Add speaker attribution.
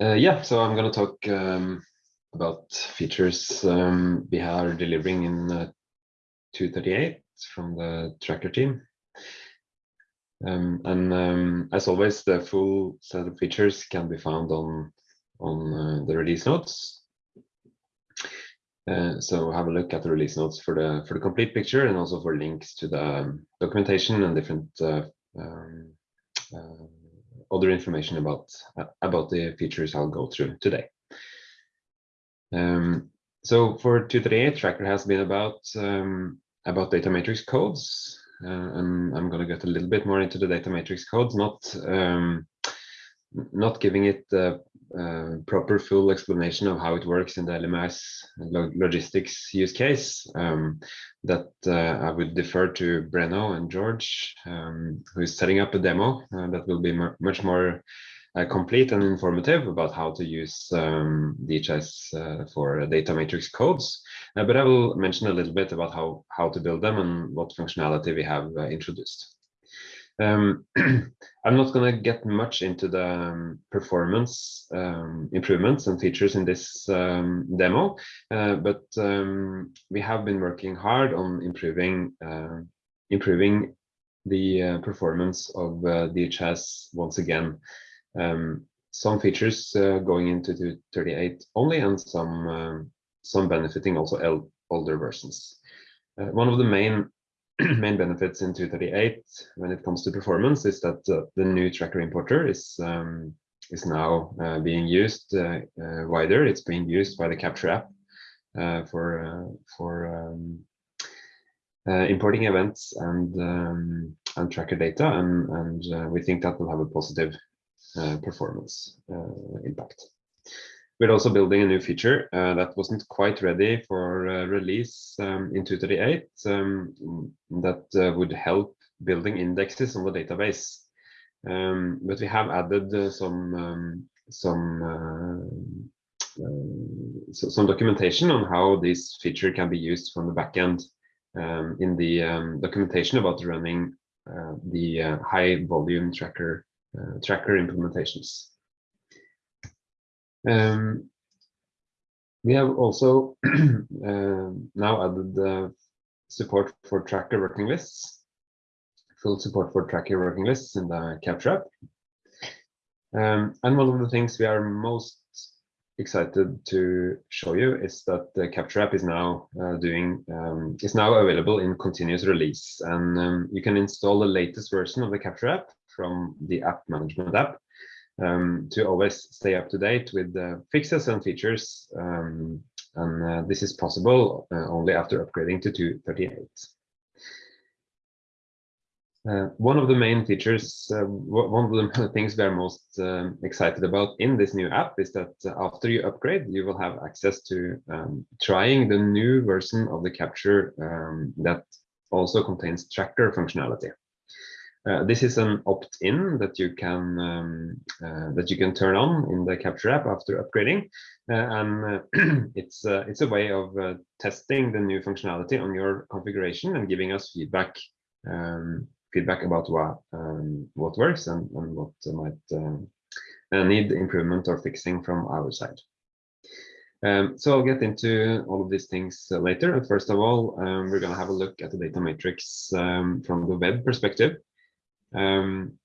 Speaker 1: Uh, yeah, so I'm going to talk um, about features um, we are delivering in uh, 238 from the tracker team. Um, and um, as always, the full set of features can be found on on uh, the release notes. Uh, so have a look at the release notes for the for the complete picture and also for links to the um, documentation and different uh, um, uh, other information about uh, about the features I'll go through today. Um, so for 238, Tracker has been about um, about data matrix codes, uh, and I'm going to get a little bit more into the data matrix codes, not um, not giving it uh, proper full explanation of how it works in the LMS logistics use case um, that uh, I would defer to Breno and George, um, who is setting up a demo uh, that will be much more uh, complete and informative about how to use um, DHIS uh, for data matrix codes. Uh, but I will mention a little bit about how, how to build them and what functionality we have introduced. Um, I'm not going to get much into the um, performance um, improvements and features in this um, demo, uh, but um, we have been working hard on improving uh, improving the uh, performance of uh, DHIS once again. Um, some features uh, going into 38 only, and some some benefiting also older versions. Uh, one of the main main benefits in 238 when it comes to performance is that uh, the new tracker importer is um, is now uh, being used uh, uh wider. It's being used by the Capture app uh, for uh, for um, importing events and um, and tracker data, and and we think that will have a positive performance impact. We're also building a new feature uh, that wasn't quite ready for uh, release um, in 238 um, that uh, would help building indexes on the database. Um, but we have added uh, some um, some uh, uh, so, some documentation on how this feature can be used from the backend um, in the um, documentation about running the high volume tracker tracker implementations. Um, we have also uh, now added the support for tracker working lists, full support for tracker working lists in the Capture app. Um, and one of the things we are most excited to show you is that the Capture app is now uh, doing um, is now available in continuous release, and um, you can install the latest version of the Capture app from the App Management app um, to always stay up to date with the fixes and features. Um, and uh, this is possible uh, only after upgrading to 238. Uh, one of the main features, uh, one of the things we are most um, excited about in this new app is that after you upgrade, you will have access to um, trying the new version of the capture um, that also contains tracker functionality. Uh, this is an opt-in that you can um, uh, that you can turn on in the Capture app after upgrading, uh, and uh, it's uh, it's a way of testing the new functionality on your configuration and giving us feedback um, feedback about what um, what works and, and what might need improvement or fixing from our side. Um, so I'll get into all of these things uh, later. First of all, um, we're going to have a look at the data matrix um, from the web perspective. Um,